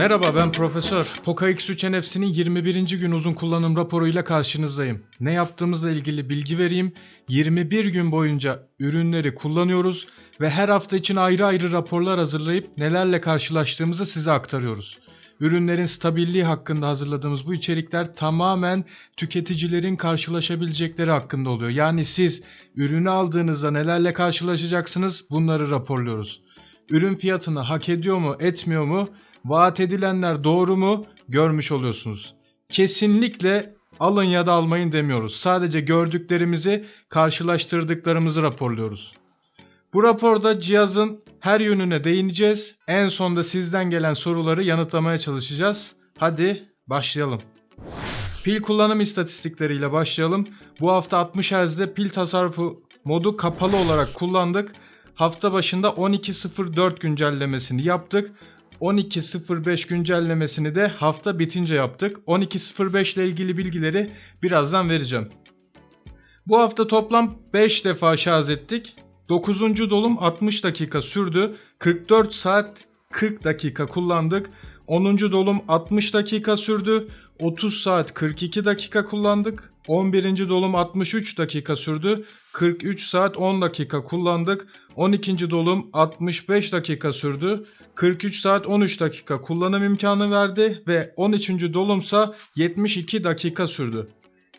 Merhaba ben Profesör. Poco X3 NFC'nin 21. gün uzun kullanım raporuyla karşınızdayım. Ne yaptığımızla ilgili bilgi vereyim. 21 gün boyunca ürünleri kullanıyoruz ve her hafta için ayrı ayrı raporlar hazırlayıp nelerle karşılaştığımızı size aktarıyoruz. Ürünlerin stabilliği hakkında hazırladığımız bu içerikler tamamen tüketicilerin karşılaşabilecekleri hakkında oluyor. Yani siz ürünü aldığınızda nelerle karşılaşacaksınız bunları raporluyoruz. Ürün fiyatını hak ediyor mu, etmiyor mu? Vaat edilenler doğru mu? Görmüş oluyorsunuz. Kesinlikle alın ya da almayın demiyoruz. Sadece gördüklerimizi, karşılaştırdıklarımızı raporluyoruz. Bu raporda cihazın her yönüne değineceğiz. En sonda sizden gelen soruları yanıtlamaya çalışacağız. Hadi başlayalım. Pil kullanım istatistikleriyle başlayalım. Bu hafta 60 Hz'de pil tasarrufu modu kapalı olarak kullandık. Hafta başında 12.04 güncellemesini yaptık. 12.05 güncellemesini de hafta bitince yaptık. 12.05 ile ilgili bilgileri birazdan vereceğim. Bu hafta toplam 5 defa şarj ettik. 9. dolum 60 dakika sürdü. 44 saat 40 dakika kullandık. 10. dolum 60 dakika sürdü. 30 saat 42 dakika kullandık. 11. dolum 63 dakika sürdü. 43 saat 10 dakika kullandık. 12. dolum 65 dakika sürdü. 43 saat 13 dakika kullanım imkanı verdi ve 13. dolumsa 72 dakika sürdü.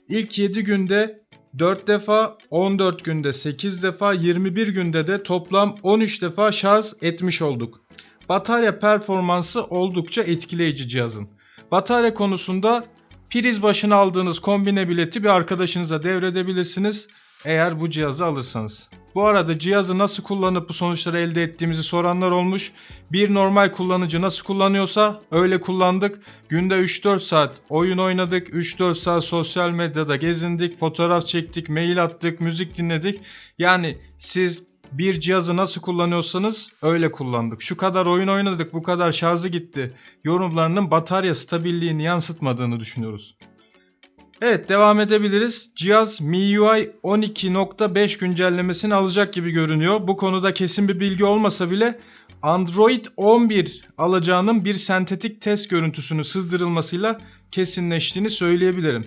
İlk 7 günde 4 defa, 14 günde 8 defa, 21 günde de toplam 13 defa şarj etmiş olduk. Batarya performansı oldukça etkileyici cihazın. Batarya konusunda priz başına aldığınız kombine bileti bir arkadaşınıza devredebilirsiniz eğer bu cihazı alırsanız. Bu arada cihazı nasıl kullanıp bu sonuçları elde ettiğimizi soranlar olmuş. Bir normal kullanıcı nasıl kullanıyorsa öyle kullandık. Günde 3-4 saat oyun oynadık, 3-4 saat sosyal medyada gezindik, fotoğraf çektik, mail attık, müzik dinledik. Yani siz bir cihazı nasıl kullanıyorsanız öyle kullandık. Şu kadar oyun oynadık, bu kadar şarjı gitti. Yorumlarının batarya stabilliğini yansıtmadığını düşünüyoruz. Evet devam edebiliriz. Cihaz MIUI 12.5 güncellemesini alacak gibi görünüyor. Bu konuda kesin bir bilgi olmasa bile Android 11 alacağının bir sentetik test görüntüsünü sızdırılmasıyla kesinleştiğini söyleyebilirim.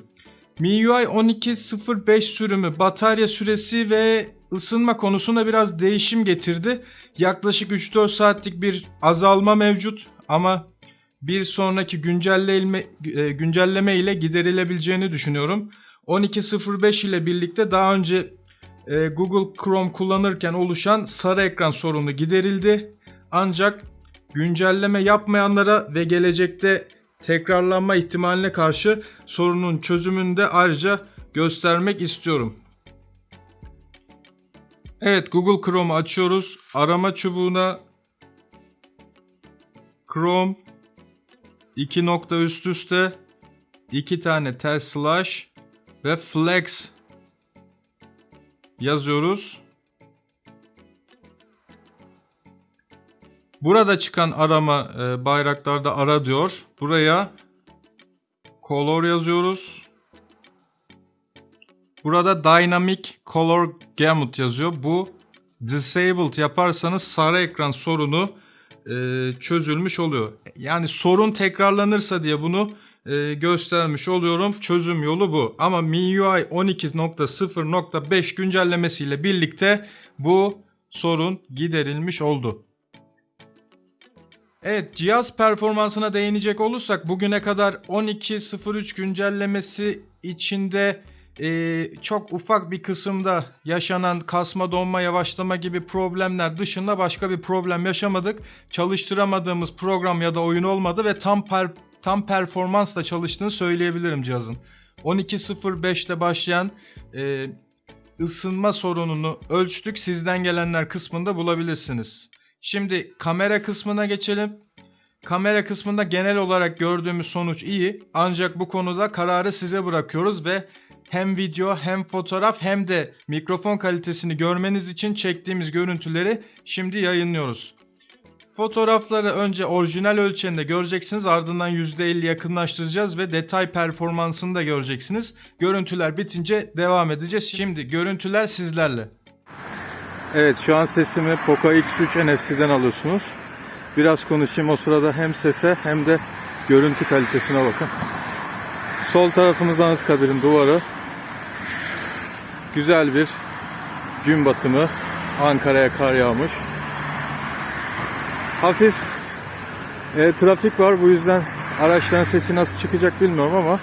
MIUI 12.05 sürümü batarya süresi ve ısınma konusunda biraz değişim getirdi. Yaklaşık 3-4 saatlik bir azalma mevcut ama bir sonraki güncelleme, e, güncelleme ile giderilebileceğini düşünüyorum. 12.05 ile birlikte daha önce e, Google Chrome kullanırken oluşan sarı ekran sorunu giderildi. Ancak güncelleme yapmayanlara ve gelecekte tekrarlanma ihtimaline karşı sorunun çözümünü de ayrıca göstermek istiyorum. Evet Google Chrome'u açıyoruz. Arama çubuğuna Chrome 2 nokta üst üste 2 tane ters slash ve flex yazıyoruz. Burada çıkan arama e, bayraklarda ara diyor. Buraya color yazıyoruz. Burada dynamic color gamut yazıyor. Bu disabled yaparsanız sarı ekran sorunu e, çözülmüş oluyor. Yani sorun tekrarlanırsa diye bunu e, göstermiş oluyorum. Çözüm yolu bu. Ama MIUI 12.0.5 güncellemesiyle birlikte bu sorun giderilmiş oldu. Evet cihaz performansına değinecek olursak bugüne kadar 12.03 güncellemesi içinde e, çok ufak bir kısımda yaşanan kasma donma yavaşlama gibi problemler dışında başka bir problem yaşamadık. Çalıştıramadığımız program ya da oyun olmadı ve tam per, tam performansla çalıştığını söyleyebilirim cihazın. 12.05'te başlayan e, ısınma sorununu ölçtük. Sizden gelenler kısmında bulabilirsiniz. Şimdi kamera kısmına geçelim. Kamera kısmında genel olarak gördüğümüz sonuç iyi. Ancak bu konuda kararı size bırakıyoruz ve hem video hem fotoğraf hem de mikrofon kalitesini görmeniz için çektiğimiz görüntüleri şimdi yayınlıyoruz. Fotoğrafları önce orijinal ölçeğinde göreceksiniz ardından %50 yakınlaştıracağız ve detay performansını da göreceksiniz. Görüntüler bitince devam edeceğiz. Şimdi görüntüler sizlerle. Evet şu an sesimi Poco X3 NFC'den alıyorsunuz. Biraz konuşayım o sırada hem sese hem de görüntü kalitesine bakın. Sol tarafımız Anıtkabir'in duvarı. Güzel bir gün batımı. Ankara'ya kar yağmış. Hafif e, trafik var bu yüzden araçların sesi nasıl çıkacak bilmiyorum ama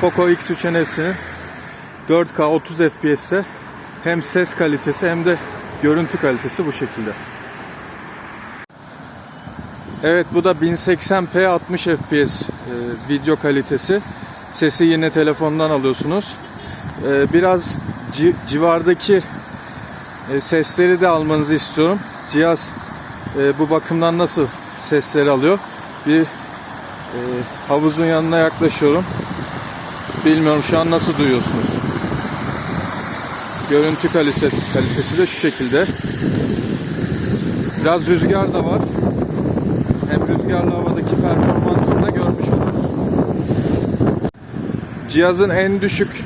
Poco X3 NF'sinin 4K 30 FPS'te hem ses kalitesi hem de görüntü kalitesi bu şekilde. Evet bu da 1080p 60 FPS e, video kalitesi. Sesi yine telefondan alıyorsunuz. E, biraz ci- civardaki e, sesleri de almanızı istiyorum. Cihaz e, bu bakımdan nasıl sesleri alıyor? Bir e, havuzun yanına yaklaşıyorum. Bilmiyorum şu an nasıl duyuyorsunuz. Görüntü kalitesi, kalitesi de şu şekilde. Biraz rüzgar da var. Hem rüzgarlı havadaki performansını da görmüş oluruz. Cihazın en düşük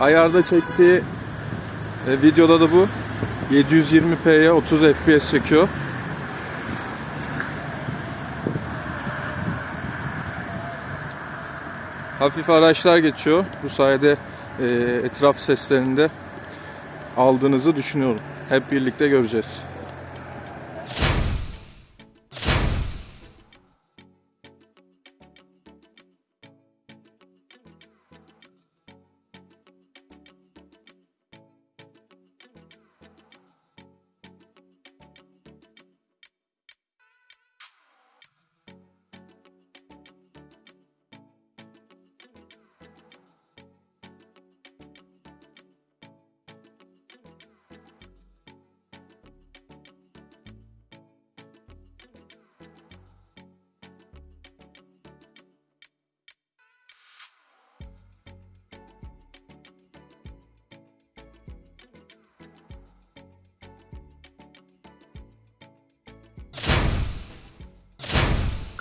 ayarda çektiği e, videoda da bu. 720p'ye 30 fps çekiyor. Hafif araçlar geçiyor. Bu sayede e, etraf seslerini de aldığınızı düşünüyorum. Hep birlikte göreceğiz.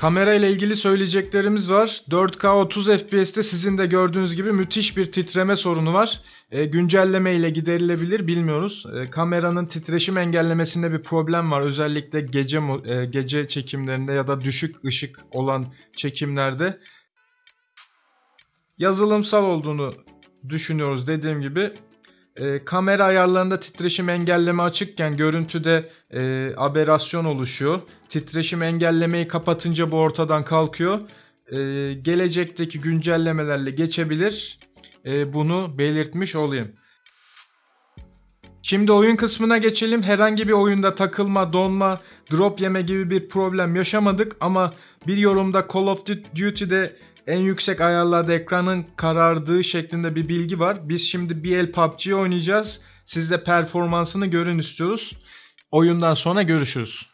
Kamera ile ilgili söyleyeceklerimiz var. 4K 30 FPS'te sizin de gördüğünüz gibi müthiş bir titreme sorunu var. E, güncelleme ile giderilebilir bilmiyoruz. E, kameranın titreşim engellemesinde bir problem var. Özellikle gece e, gece çekimlerinde ya da düşük ışık olan çekimlerde yazılımsal olduğunu düşünüyoruz dediğim gibi. E, kamera ayarlarında titreşim engelleme açıkken görüntüde e, aberasyon oluşuyor. Titreşim engellemeyi kapatınca bu ortadan kalkıyor. E, gelecekteki güncellemelerle geçebilir. E, bunu belirtmiş olayım. Şimdi oyun kısmına geçelim. Herhangi bir oyunda takılma, donma, drop yeme gibi bir problem yaşamadık ama bir yorumda Call of Duty'de en yüksek ayarlarda ekranın karardığı şeklinde bir bilgi var. Biz şimdi bir el PUBG oynayacağız. Siz de performansını görün istiyoruz. Oyundan sonra görüşürüz.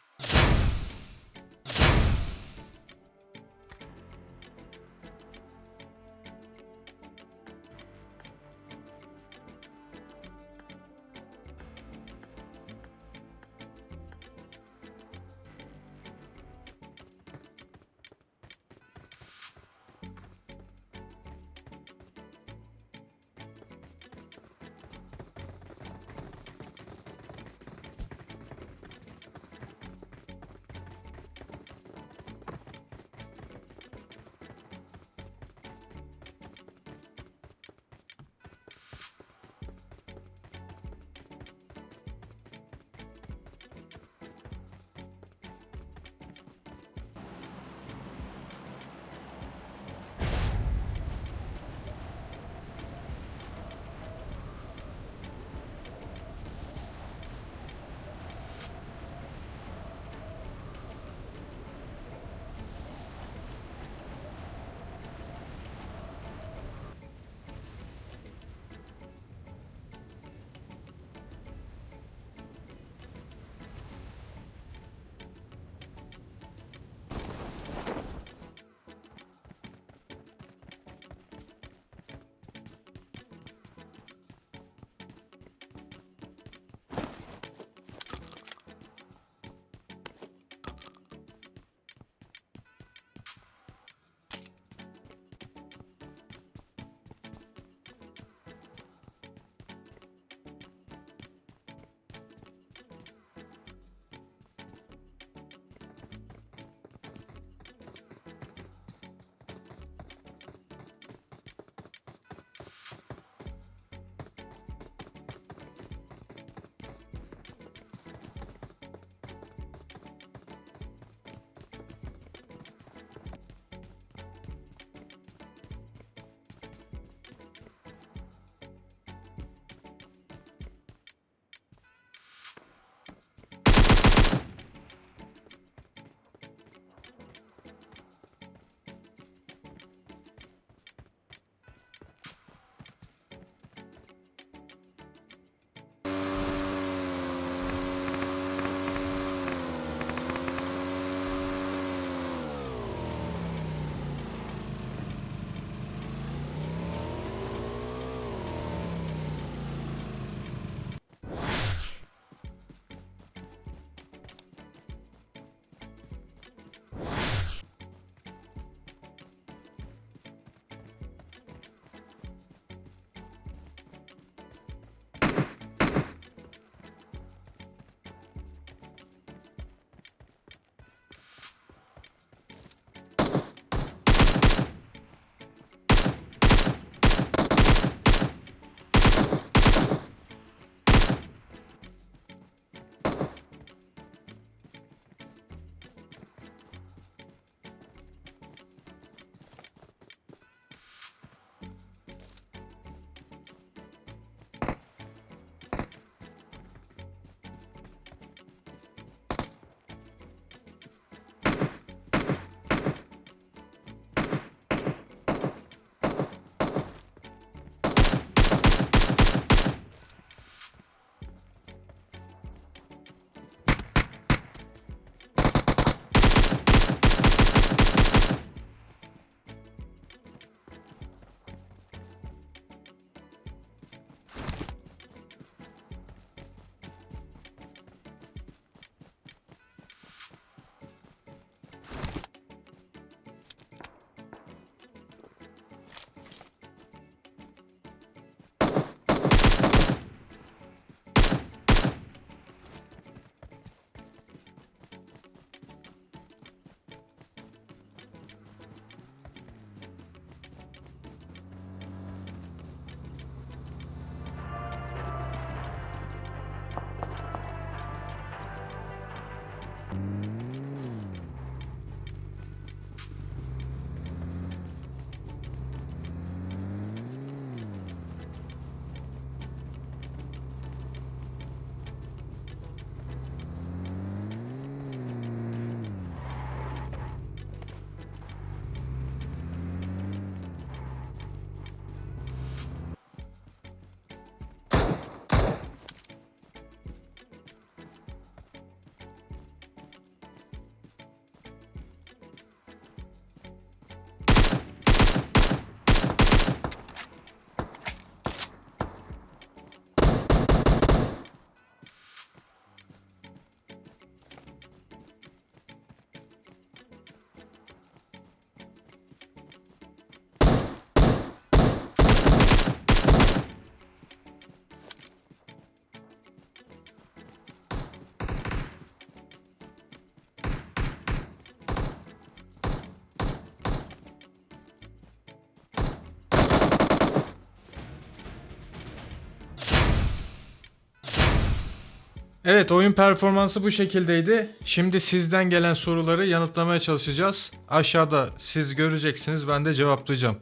Evet oyun performansı bu şekildeydi. Şimdi sizden gelen soruları yanıtlamaya çalışacağız. Aşağıda siz göreceksiniz ben de cevaplayacağım.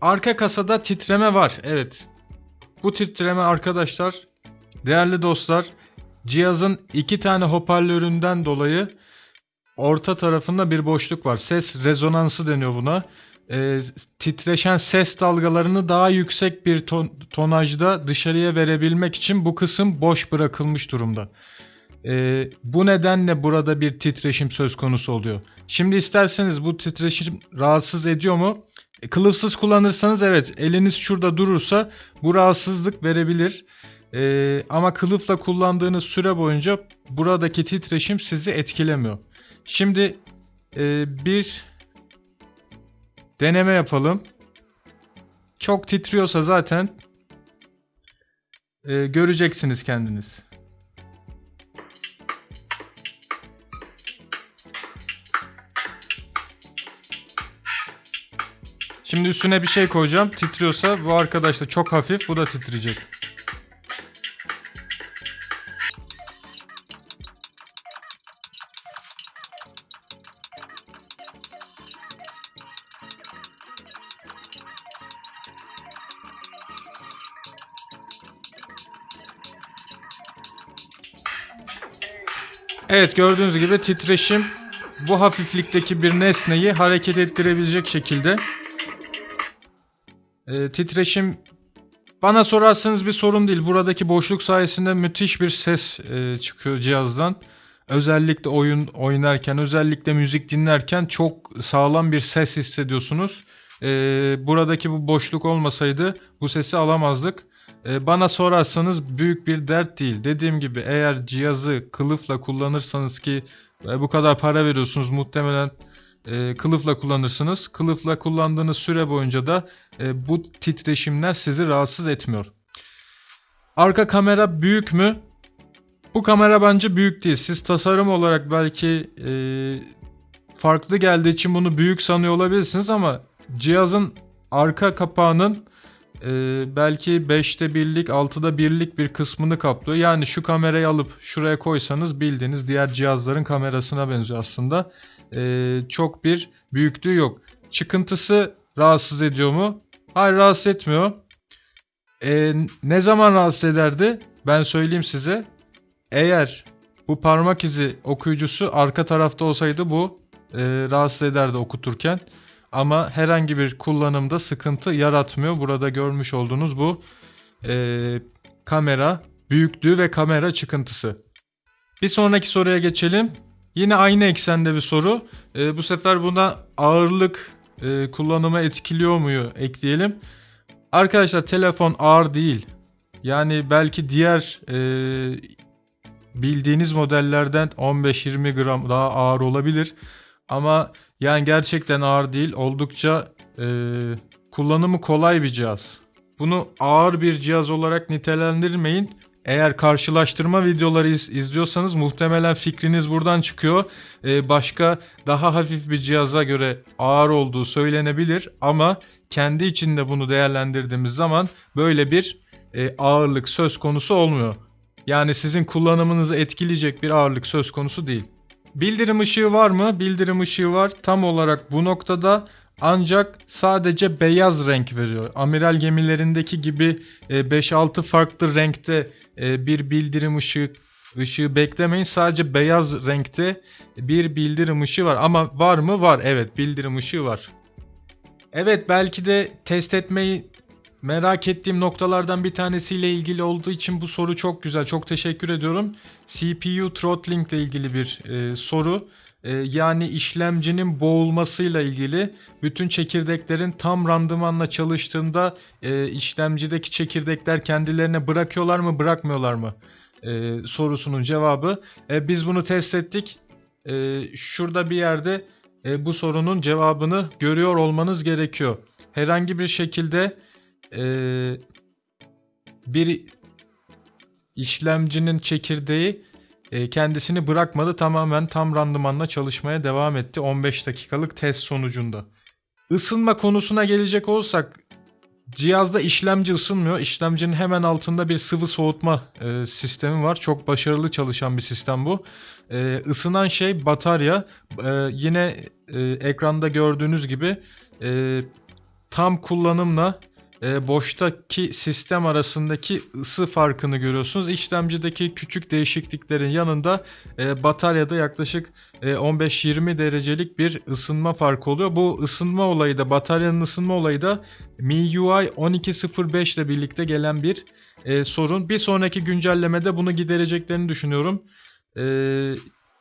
Arka kasada titreme var. Evet. Bu titreme arkadaşlar değerli dostlar cihazın iki tane hoparlöründen dolayı orta tarafında bir boşluk var. Ses rezonansı deniyor buna. Ee, titreşen ses dalgalarını daha yüksek bir ton, tonajda dışarıya verebilmek için bu kısım boş bırakılmış durumda. Ee, bu nedenle burada bir titreşim söz konusu oluyor. Şimdi isterseniz bu titreşim rahatsız ediyor mu? E, Kılıfsız kullanırsanız evet eliniz şurada durursa bu rahatsızlık verebilir. Ee, ama kılıfla kullandığınız süre boyunca buradaki titreşim sizi etkilemiyor. Şimdi e, bir deneme yapalım. Çok titriyorsa zaten e, göreceksiniz kendiniz. Şimdi üstüne bir şey koyacağım. Titriyorsa bu arkadaş da çok hafif. Bu da titreyecek. Evet gördüğünüz gibi titreşim bu hafiflikteki bir nesneyi hareket ettirebilecek şekilde. Ee, titreşim bana sorarsanız bir sorun değil. Buradaki boşluk sayesinde müthiş bir ses e, çıkıyor cihazdan. Özellikle oyun oynarken, özellikle müzik dinlerken çok sağlam bir ses hissediyorsunuz. Ee, buradaki bu boşluk olmasaydı bu sesi alamazdık. Ee, bana sorarsanız büyük bir dert değil. Dediğim gibi eğer cihazı kılıfla kullanırsanız ki e, bu kadar para veriyorsunuz muhtemelen e, kılıfla kullanırsınız. Kılıfla kullandığınız süre boyunca da e, bu titreşimler sizi rahatsız etmiyor. Arka kamera büyük mü? Bu kamera bence büyük değil. Siz tasarım olarak belki e, farklı geldiği için bunu büyük sanıyor olabilirsiniz ama cihazın arka kapağının e, belki 5'te birlik 6'da birlik bir kısmını kaplıyor. Yani şu kamerayı alıp şuraya koysanız bildiğiniz diğer cihazların kamerasına benziyor aslında. E, çok bir büyüklüğü yok. Çıkıntısı rahatsız ediyor mu? Hayır rahatsız etmiyor. E, ne zaman rahatsız ederdi? Ben söyleyeyim size. Eğer bu parmak izi okuyucusu arka tarafta olsaydı bu e, rahatsız ederdi okuturken. Ama herhangi bir kullanımda sıkıntı yaratmıyor. Burada görmüş olduğunuz bu e, kamera büyüklüğü ve kamera çıkıntısı. Bir sonraki soruya geçelim. Yine aynı eksende bir soru. E, bu sefer buna ağırlık e, kullanımı etkiliyor muyu ekleyelim. Arkadaşlar telefon ağır değil. Yani belki diğer e, bildiğiniz modellerden 15-20 gram daha ağır olabilir. Ama yani gerçekten ağır değil. Oldukça e, kullanımı kolay bir cihaz. Bunu ağır bir cihaz olarak nitelendirmeyin. Eğer karşılaştırma videoları iz, izliyorsanız muhtemelen fikriniz buradan çıkıyor. Ee, başka daha hafif bir cihaza göre ağır olduğu söylenebilir ama kendi içinde bunu değerlendirdiğimiz zaman böyle bir e, ağırlık söz konusu olmuyor. Yani sizin kullanımınızı etkileyecek bir ağırlık söz konusu değil. Bildirim ışığı var mı? Bildirim ışığı var. Tam olarak bu noktada ancak sadece beyaz renk veriyor. Amiral gemilerindeki gibi 5-6 farklı renkte e, bir bildirim ışığı ışığı beklemeyin. Sadece beyaz renkte bir bildirim ışığı var. Ama var mı? Var. Evet, bildirim ışığı var. Evet, belki de test etmeyi merak ettiğim noktalardan bir tanesiyle ilgili olduğu için bu soru çok güzel. Çok teşekkür ediyorum. CPU throttling ile ilgili bir e, soru. E, yani işlemcinin boğulmasıyla ilgili bütün çekirdeklerin tam randımanla çalıştığında e, işlemcideki çekirdekler kendilerine bırakıyorlar mı bırakmıyorlar mı e, sorusunun cevabı. E, biz bunu test ettik. E, şurada bir yerde e, bu sorunun cevabını görüyor olmanız gerekiyor. Herhangi bir şekilde ee, bir işlemcinin çekirdeği e, kendisini bırakmadı. Tamamen tam randımanla çalışmaya devam etti 15 dakikalık test sonucunda. Isınma konusuna gelecek olsak Cihazda işlemci ısınmıyor. İşlemcinin hemen altında bir sıvı soğutma e, sistemi var. Çok başarılı çalışan bir sistem bu. E, ısınan şey batarya. E, yine e, ekranda gördüğünüz gibi e, tam kullanımla e, boştaki sistem arasındaki ısı farkını görüyorsunuz. İşlemcideki küçük değişikliklerin yanında e, bataryada yaklaşık e, 15-20 derecelik bir ısınma farkı oluyor. Bu ısınma olayı da bataryanın ısınma olayı da MIUI 12.05 ile birlikte gelen bir e, sorun. Bir sonraki güncellemede bunu gidereceklerini düşünüyorum. E,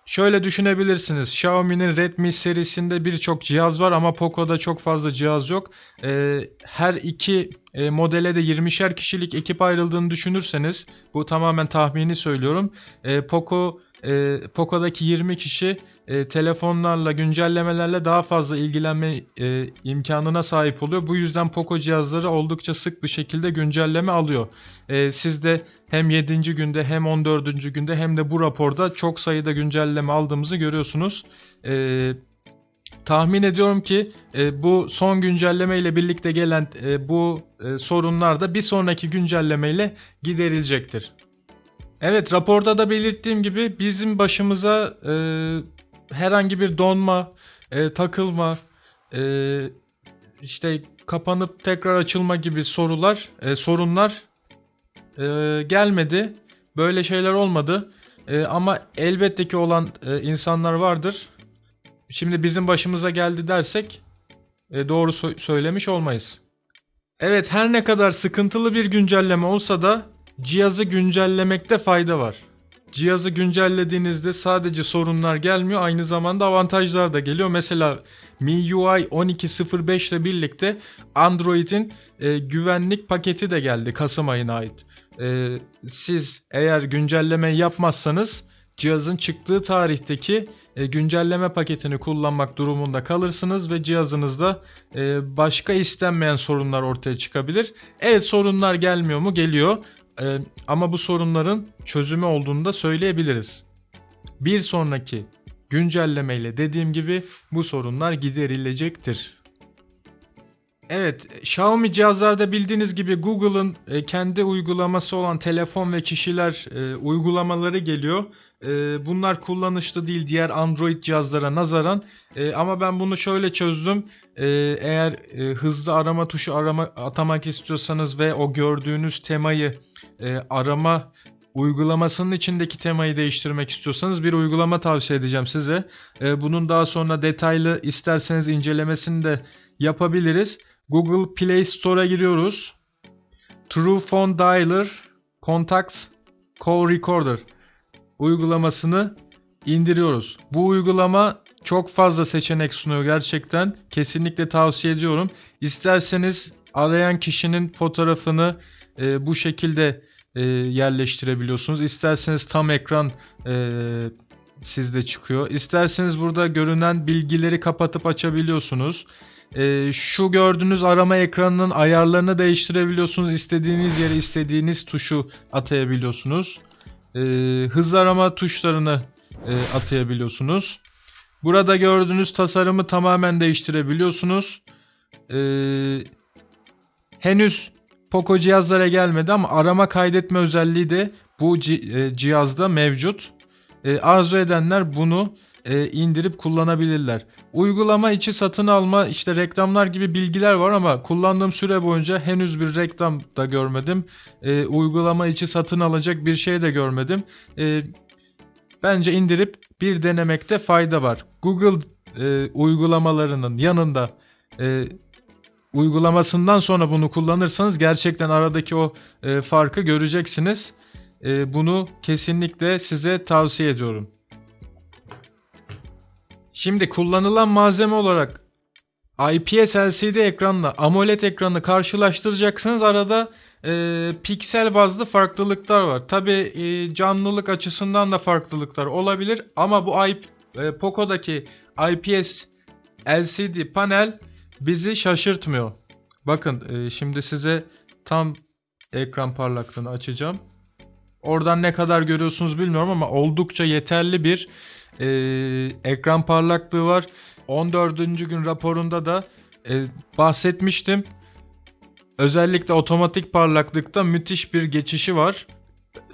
şöyle düşünebilirsiniz. Xiaomi'nin Redmi serisinde birçok cihaz var ama Poco'da çok fazla cihaz yok. E, her iki e, modele de 20'şer kişilik ekip ayrıldığını düşünürseniz bu tamamen tahmini söylüyorum. E, Poco e, Poco'daki 20 kişi e, telefonlarla, güncellemelerle daha fazla ilgilenme e, imkanına sahip oluyor. Bu yüzden Poco cihazları oldukça sık bir şekilde güncelleme alıyor. E, siz de hem 7. günde hem 14. günde hem de bu raporda çok sayıda güncelleme aldığımızı görüyorsunuz. E, tahmin ediyorum ki e, bu son güncelleme ile birlikte gelen e, bu e, sorunlar da bir sonraki güncelleme ile giderilecektir. Evet raporda da belirttiğim gibi bizim başımıza e, herhangi bir donma, e, takılma, e, işte kapanıp tekrar açılma gibi sorular, e, sorunlar e, gelmedi. Böyle şeyler olmadı. E, ama elbette ki olan e, insanlar vardır. Şimdi bizim başımıza geldi dersek e, doğru so- söylemiş olmayız. Evet her ne kadar sıkıntılı bir güncelleme olsa da cihazı güncellemekte fayda var. Cihazı güncellediğinizde sadece sorunlar gelmiyor aynı zamanda avantajlar da geliyor. Mesela MIUI 12.05 ile birlikte Android'in e, güvenlik paketi de geldi Kasım ayına ait. E, siz eğer güncelleme yapmazsanız cihazın çıktığı tarihteki e, güncelleme paketini kullanmak durumunda kalırsınız ve cihazınızda e, başka istenmeyen sorunlar ortaya çıkabilir. Evet sorunlar gelmiyor mu? Geliyor. E, ama bu sorunların çözümü olduğunu da söyleyebiliriz. Bir sonraki güncellemeyle dediğim gibi bu sorunlar giderilecektir. Evet, Xiaomi cihazlarda bildiğiniz gibi Google'ın e, kendi uygulaması olan telefon ve kişiler e, uygulamaları geliyor. E, bunlar kullanışlı değil diğer Android cihazlara nazaran. Ama ben bunu şöyle çözdüm. Eğer hızlı arama tuşu arama atamak istiyorsanız ve o gördüğünüz temayı e, arama uygulamasının içindeki temayı değiştirmek istiyorsanız bir uygulama tavsiye edeceğim size. E, bunun daha sonra detaylı isterseniz incelemesini de yapabiliriz. Google Play Store'a giriyoruz. True Phone Dialer Contacts Call Recorder uygulamasını indiriyoruz. Bu uygulama çok fazla seçenek sunuyor gerçekten. Kesinlikle tavsiye ediyorum. İsterseniz arayan kişinin fotoğrafını e, bu şekilde e, yerleştirebiliyorsunuz. İsterseniz tam ekran e, sizde çıkıyor. İsterseniz burada görünen bilgileri kapatıp açabiliyorsunuz. E, şu gördüğünüz arama ekranının ayarlarını değiştirebiliyorsunuz. İstediğiniz yere istediğiniz tuşu atayabiliyorsunuz. E, hız arama tuşlarını e, atayabiliyorsunuz. Burada gördüğünüz tasarımı tamamen değiştirebiliyorsunuz. E, henüz Poco cihazlara gelmedi ama arama kaydetme özelliği de bu e, cihazda mevcut. E, arzu edenler bunu e, indirip kullanabilirler. Uygulama içi satın alma işte reklamlar gibi bilgiler var ama kullandığım süre boyunca henüz bir reklam da görmedim. Uygulama içi satın alacak bir şey de görmedim. Bence indirip bir denemekte fayda var. Google uygulamalarının yanında uygulamasından sonra bunu kullanırsanız gerçekten aradaki o e, farkı göreceksiniz. E, bunu kesinlikle size tavsiye ediyorum. Şimdi kullanılan malzeme olarak IPS LCD ekranla AMOLED ekranı karşılaştıracaksınız. Arada e, piksel bazlı farklılıklar var. Tabi e, canlılık açısından da farklılıklar olabilir. Ama bu IP, e, Poco'daki IPS LCD panel bizi şaşırtmıyor. Bakın e, şimdi size tam ekran parlaklığını açacağım. Oradan ne kadar görüyorsunuz bilmiyorum ama oldukça yeterli bir e, ekran parlaklığı var. 14. gün raporunda da e, bahsetmiştim. Özellikle otomatik parlaklıkta müthiş bir geçişi var.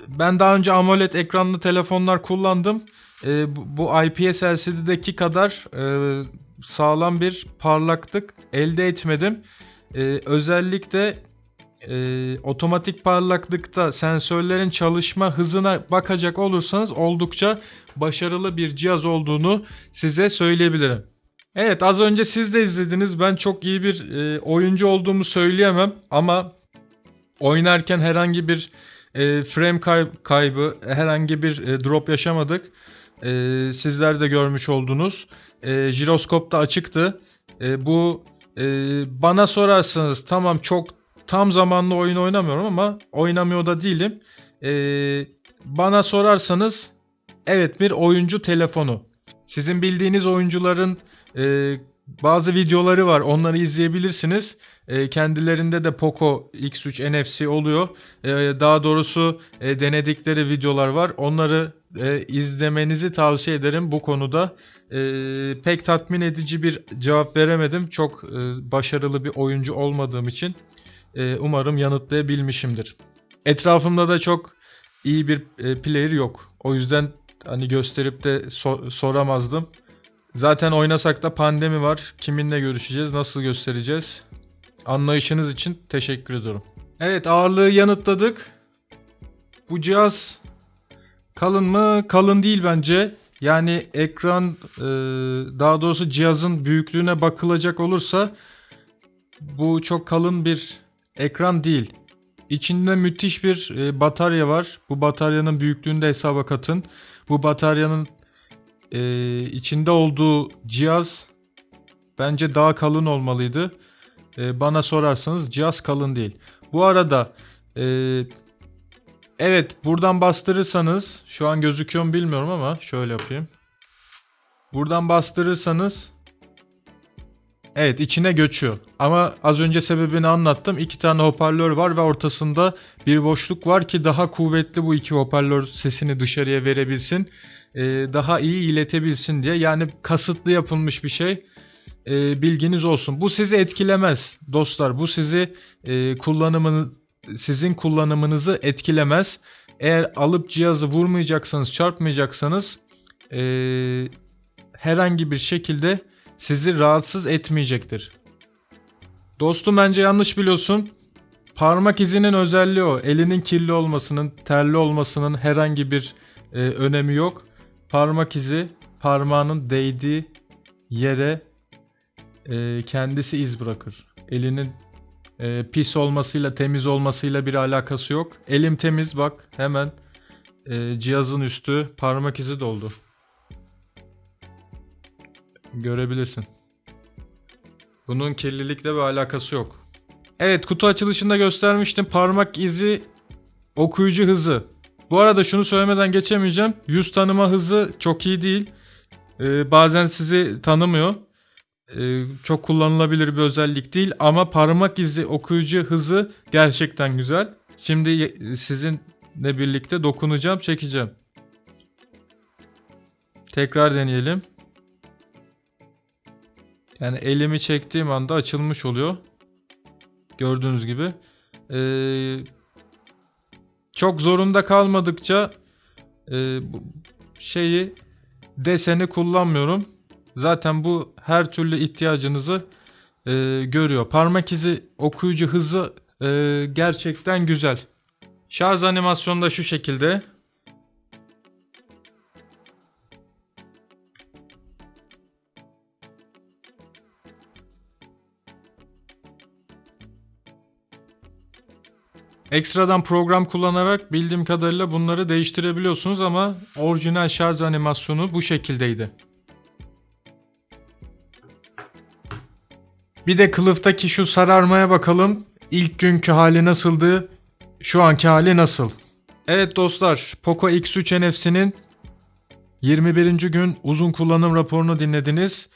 Ben daha önce AMOLED ekranlı telefonlar kullandım. Ee, bu, bu IPS LCD'deki kadar e, sağlam bir parlaklık elde etmedim. Ee, özellikle e, otomatik parlaklıkta sensörlerin çalışma hızına bakacak olursanız oldukça başarılı bir cihaz olduğunu size söyleyebilirim. Evet az önce siz de izlediniz. Ben çok iyi bir e, oyuncu olduğumu söyleyemem ama oynarken herhangi bir e, frame kay- kaybı, herhangi bir e, drop yaşamadık. E, sizler de görmüş oldunuz. E, jiroskop da açıktı. E, bu e, bana sorarsanız tamam çok tam zamanlı oyun oynamıyorum ama oynamıyor da değilim. E, bana sorarsanız evet bir oyuncu telefonu. Sizin bildiğiniz oyuncuların e, bazı videoları var. Onları izleyebilirsiniz. E, kendilerinde de Poco X3 NFC oluyor. E, daha doğrusu e, denedikleri videolar var. Onları e, izlemenizi tavsiye ederim bu konuda. E, pek tatmin edici bir cevap veremedim. Çok e, başarılı bir oyuncu olmadığım için e, umarım yanıtlayabilmişimdir. Etrafımda da çok iyi bir e, player yok. O yüzden hani gösterip de so- soramazdım. Zaten oynasak da pandemi var. Kiminle görüşeceğiz, nasıl göstereceğiz? Anlayışınız için teşekkür ediyorum. Evet ağırlığı yanıtladık. Bu cihaz kalın mı? Kalın değil bence. Yani ekran e, daha doğrusu cihazın büyüklüğüne bakılacak olursa bu çok kalın bir ekran değil. İçinde müthiş bir e, batarya var. Bu bataryanın büyüklüğünü de hesaba katın. Bu bataryanın e, içinde olduğu cihaz bence daha kalın olmalıydı. Bana sorarsanız cihaz kalın değil. Bu arada evet buradan bastırırsanız şu an gözüküyor mu bilmiyorum ama şöyle yapayım. Buradan bastırırsanız Evet içine göçüyor. Ama az önce sebebini anlattım. İki tane hoparlör var ve ortasında bir boşluk var ki daha kuvvetli bu iki hoparlör sesini dışarıya verebilsin. Ee, daha iyi iletebilsin diye. Yani kasıtlı yapılmış bir şey. Ee, bilginiz olsun. Bu sizi etkilemez dostlar. Bu sizi e, kullanımını sizin kullanımınızı etkilemez. Eğer alıp cihazı vurmayacaksanız, çarpmayacaksanız e, herhangi bir şekilde sizi rahatsız etmeyecektir. Dostum bence yanlış biliyorsun. Parmak izinin özelliği o. Elinin kirli olmasının, terli olmasının herhangi bir e, önemi yok. Parmak izi parmağının değdiği yere e, kendisi iz bırakır. Elinin e, pis olmasıyla temiz olmasıyla bir alakası yok. Elim temiz bak hemen e, cihazın üstü parmak izi doldu. Görebilirsin. Bunun kirlilikle bir alakası yok. Evet kutu açılışında göstermiştim. Parmak izi okuyucu hızı. Bu arada şunu söylemeden geçemeyeceğim. Yüz tanıma hızı çok iyi değil. Ee, bazen sizi tanımıyor. Ee, çok kullanılabilir bir özellik değil. Ama parmak izi okuyucu hızı gerçekten güzel. Şimdi sizinle birlikte dokunacağım, çekeceğim. Tekrar deneyelim. Yani elimi çektiğim anda açılmış oluyor. Gördüğünüz gibi. Ee, çok zorunda kalmadıkça e, şeyi deseni kullanmıyorum. Zaten bu her türlü ihtiyacınızı e, görüyor. Parmak izi okuyucu hızı e, gerçekten güzel. Şarj animasyonu da şu şekilde. Ekstradan program kullanarak bildiğim kadarıyla bunları değiştirebiliyorsunuz ama orijinal şarj animasyonu bu şekildeydi. Bir de kılıftaki şu sararmaya bakalım. İlk günkü hali nasıldı? Şu anki hali nasıl? Evet dostlar, Poco X3 NFC'nin 21. gün uzun kullanım raporunu dinlediniz.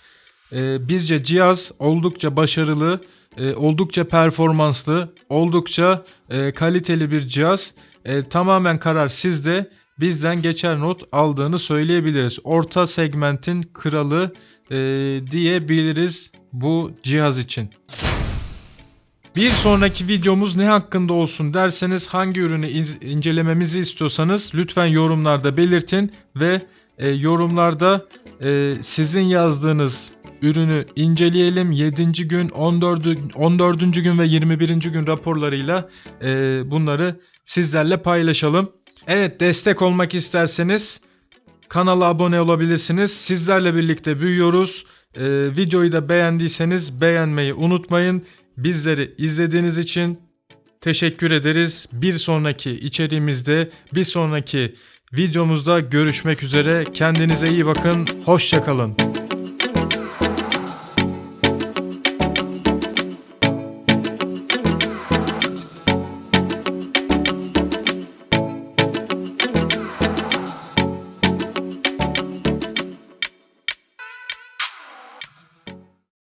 Ee, bizce cihaz oldukça başarılı, e, oldukça performanslı, oldukça e, kaliteli bir cihaz. E, tamamen karar sizde. Bizden geçer not aldığını söyleyebiliriz. Orta segmentin kralı e, diyebiliriz bu cihaz için. Bir sonraki videomuz ne hakkında olsun derseniz hangi ürünü in- incelememizi istiyorsanız lütfen yorumlarda belirtin ve e, yorumlarda e, sizin yazdığınız ürünü inceleyelim. 7. gün, 14. 14. gün ve 21. gün raporlarıyla e, bunları sizlerle paylaşalım. Evet destek olmak isterseniz kanala abone olabilirsiniz. Sizlerle birlikte büyüyoruz. E, videoyu da beğendiyseniz beğenmeyi unutmayın. Bizleri izlediğiniz için teşekkür ederiz. Bir sonraki içeriğimizde, bir sonraki videomuzda görüşmek üzere. Kendinize iyi bakın. Hoşçakalın.